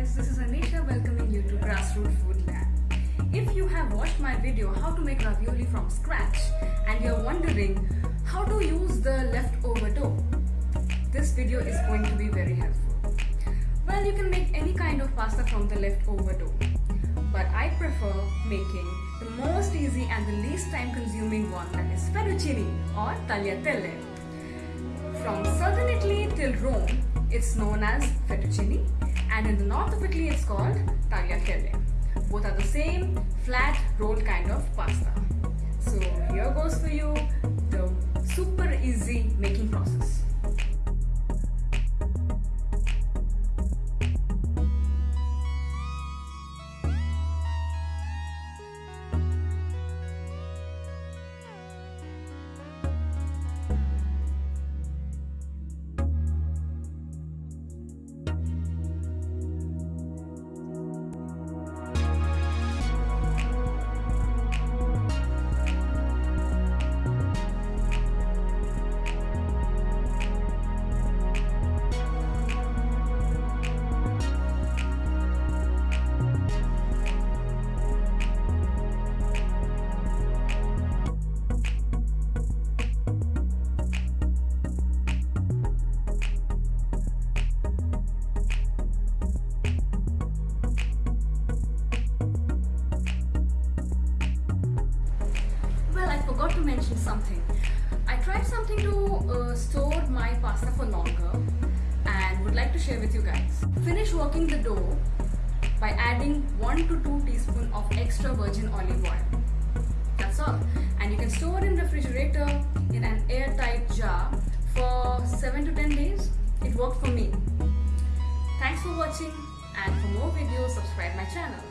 guys, this is Anisha welcoming you to Grassroot Food Lab. If you have watched my video how to make ravioli from scratch and you're wondering how to use the leftover dough, this video is going to be very helpful. Well, you can make any kind of pasta from the leftover dough, but I prefer making the most easy and the least time consuming one that is fettuccine or tagliatelle. From southern Italy till Rome, it's known as fettuccine and in the north of Italy it's called tagliatelle. Both are the same flat rolled kind of pasta. So here goes for you the super easy making process. To mention something. I tried something to uh, store my pasta for longer and would like to share with you guys. Finish working the dough by adding 1 to 2 teaspoon of extra virgin olive oil. That's all. And you can store in refrigerator in an airtight jar for 7 to 10 days. It worked for me. Thanks for watching and for more videos subscribe my channel.